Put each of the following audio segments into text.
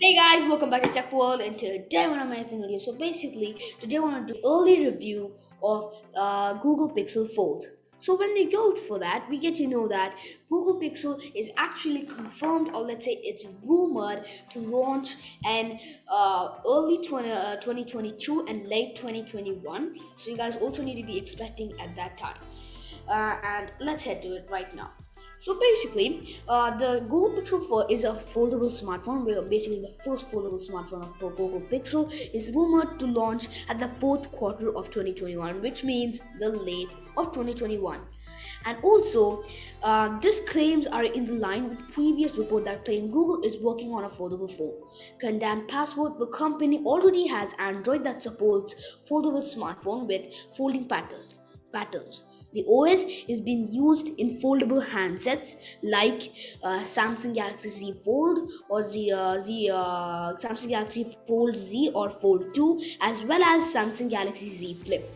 Hey guys, welcome back to Tech World and today I want to amazing video. So basically, today I want to do early review of uh, Google Pixel Fold. So when we go for that, we get to know that Google Pixel is actually confirmed or let's say it's rumored to launch in uh, early 20, uh, 2022 and late 2021. So you guys also need to be expecting at that time. Uh, and let's head to it right now. So basically, uh, the Google Pixel 4 is a foldable smartphone. Basically, the first foldable smartphone for Google Pixel is rumored to launch at the fourth quarter of 2021, which means the late of 2021. And also, uh, these claims are in the line with previous report that claim Google is working on a foldable phone. Condan Passport, the company already has Android that supports foldable smartphone with folding patterns patterns. The OS is being used in foldable handsets like uh, Samsung Galaxy Z Fold or the, uh, the uh, Samsung Galaxy Fold Z or Fold 2 as well as Samsung Galaxy Z Flip.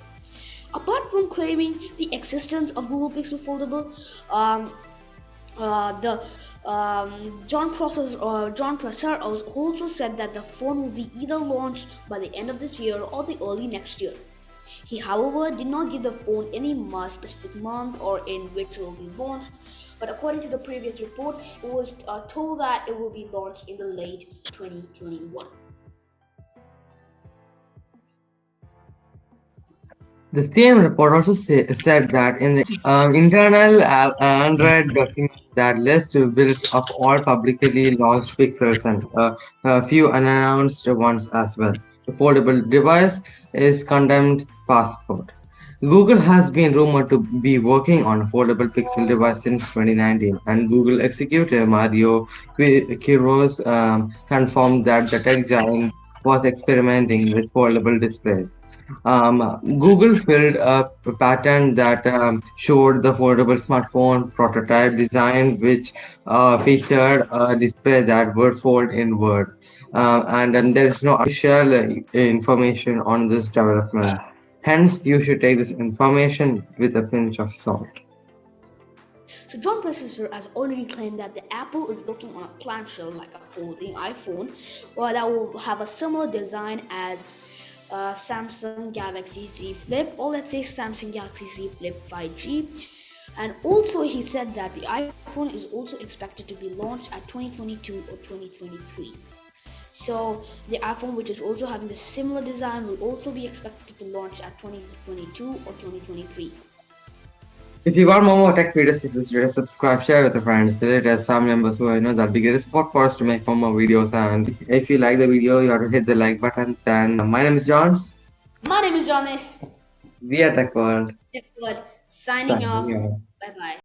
Apart from claiming the existence of Google Pixel Foldable, um, uh, the um, Jon Prosser, uh, Jon Prosser also said that the phone will be either launched by the end of this year or the early next year. He, however, did not give the phone any specific month or in which it will be launched, but according to the previous report, it was uh, told that it will be launched in the late 2021. The same report also say, said that in the um, internal uh, Android document that lists builds of all publicly launched pixels and uh, a few unannounced ones as well foldable device is condemned passport. Google has been rumored to be working on a foldable Pixel device since 2019, and Google executive Mario Queiroz um, confirmed that the tech giant was experimenting with foldable displays. Um, Google filled a patent that um, showed the foldable smartphone prototype design, which uh, featured a display that would fold inward uh, and, and there is no official information on this development. Hence, you should take this information with a pinch of salt. So Jon Prosser has already claimed that the Apple is working on a clamshell like a folding iPhone, or that will have a similar design as uh, Samsung Galaxy Z Flip, or let's say Samsung Galaxy Z Flip 5G. And also, he said that the iPhone is also expected to be launched at 2022 or 2023. So the iPhone, which is also having the similar design, will also be expected to launch at 2022 or 2023. If you want more tech videos, please subscribe, share with your friends, as family members who I know that'll be great support for us to make more, more videos. And if you like the video, you have to hit the like button. Then uh, my name is Johns. My name is Jonas. We are Tech World. Tech World. Signing, off. Bye bye.